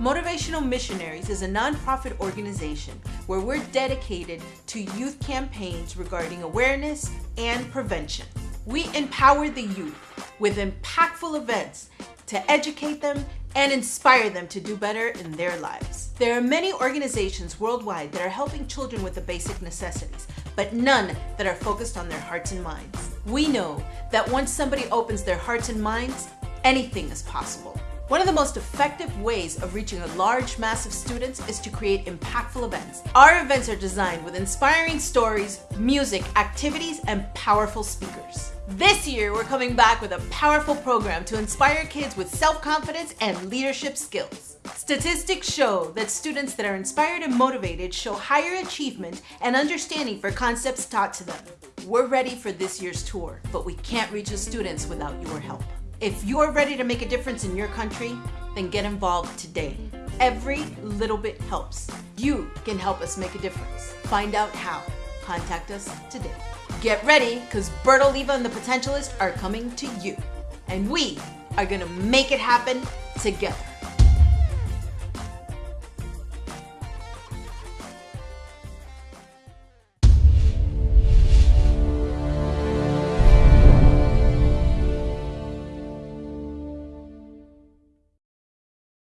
Motivational Missionaries is a nonprofit organization where we're dedicated to youth campaigns regarding awareness and prevention. We empower the youth with impactful events to educate them and inspire them to do better in their lives. There are many organizations worldwide that are helping children with the basic necessities, but none that are focused on their hearts and minds. We know that once somebody opens their hearts and minds, anything is possible. One of the most effective ways of reaching a large mass of students is to create impactful events. Our events are designed with inspiring stories, music, activities, and powerful speakers. This year, we're coming back with a powerful program to inspire kids with self-confidence and leadership skills. Statistics show that students that are inspired and motivated show higher achievement and understanding for concepts taught to them. We're ready for this year's tour, but we can't reach the students without your help. If you're ready to make a difference in your country, then get involved today. Every little bit helps. You can help us make a difference. Find out how. Contact us today. Get ready, because Bert Oliva and the Potentialist are coming to you. And we are gonna make it happen together.